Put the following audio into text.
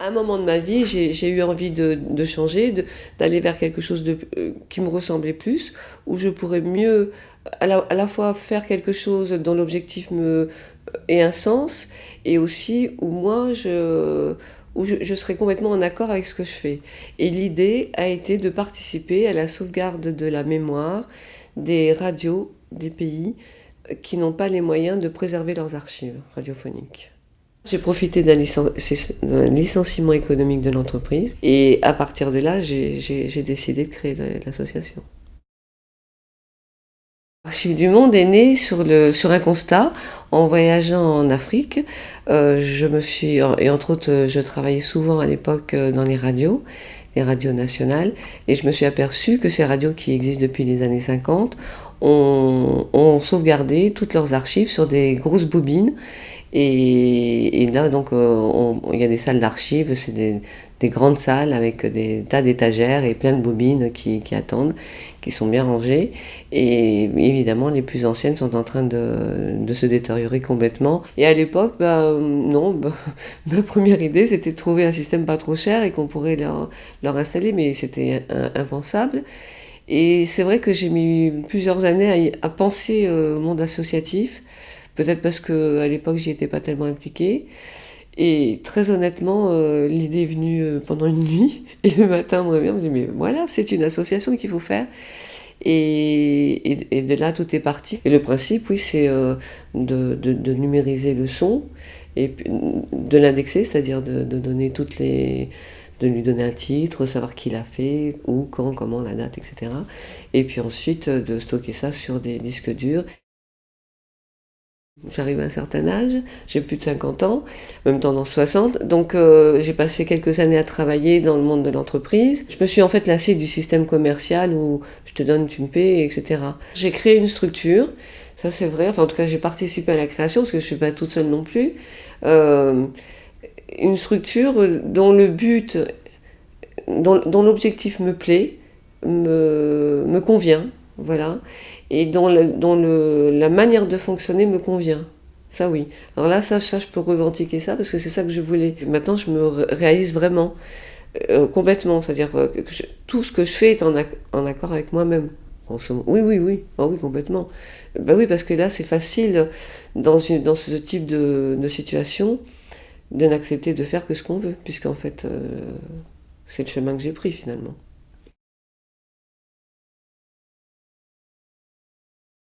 À un moment de ma vie, j'ai eu envie de, changer, d'aller vers quelque chose euh, qui me ressemblait plus, où je pourrais mieux à la, fois faire quelque chose dont l'objectif me ait un sens, et aussi où moi je, où je, je serais complètement en accord avec ce que je fais. Et l'idée a été de participer à la sauvegarde de la mémoire des radios des pays qui n'ont pas les moyens de préserver leurs archives radiophoniques. J'ai profité d'un licenciement économique de l'entreprise et à partir de là, j'ai décidé de créer l'association. Archives du Monde est né sur, un constat en voyageant en Afrique. Euh, je me suis, et entre autres, je travaillais souvent à l'époque euh, dans les radios, les radios nationales, et je me suis aperçu que ces radios qui existent depuis les années 50 ont, ont sauvegardé toutes leurs archives sur des grosses bobines et, là, donc, euh, il y a des salles d'archives, c'est des, grandes salles avec des tas d'étagères et plein de bobines qui, attendent, qui sont bien rangées. Et évidemment, les plus anciennes sont en train de, se détériorer complètement. Et à l'époque, bah, non, bah, ma première idée, c'était de trouver un système pas trop cher et qu'on pourrait leur, installer, mais c'était impensable. Et c'est vrai que j'ai mis plusieurs années à, penser au monde associatif Peut-être parce qu'à l'époque, j'y étais pas tellement impliquée. Et très honnêtement, euh, l'idée est venue euh, pendant une nuit. Et le matin, on me revient, on me dit, mais voilà, c'est une association qu'il faut faire. Et, et, de là, tout est parti. Et le principe, oui, c'est euh, de, de, numériser le son et de l'indexer, c'est-à-dire de, de, donner toutes les de lui donner un titre, savoir qui l'a fait, où, quand, comment, la date, etc. Et puis ensuite de stocker ça sur des disques durs. J'arrive à un certain âge, j'ai plus de 50 ans, même tendance 60, donc euh, j'ai passé quelques années à travailler dans le monde de l'entreprise. Je me suis en fait lassée du système commercial où je te donne, tu me paies, etc. J'ai créé une structure, ça c'est vrai, enfin en tout cas j'ai participé à la création parce que je suis pas toute seule non plus. Euh, une structure dont le but, dont, l'objectif me plaît, me, me convient, voilà, et dont, la manière de fonctionner me convient. Ça oui. Alors là, ça, ça je peux revendiquer ça parce que c'est ça que je voulais. Maintenant, je me réalise vraiment, euh, complètement. C'est-à-dire euh, que tout ce que je fais est en, accord avec moi-même. Oui, oui, oui. Oh, oui, complètement. Ben oui, parce que là, c'est facile, dans, une, dans ce type de, situation, de n'accepter de faire que ce qu'on veut, puisqu'en fait, euh, c'est le chemin que j'ai pris finalement.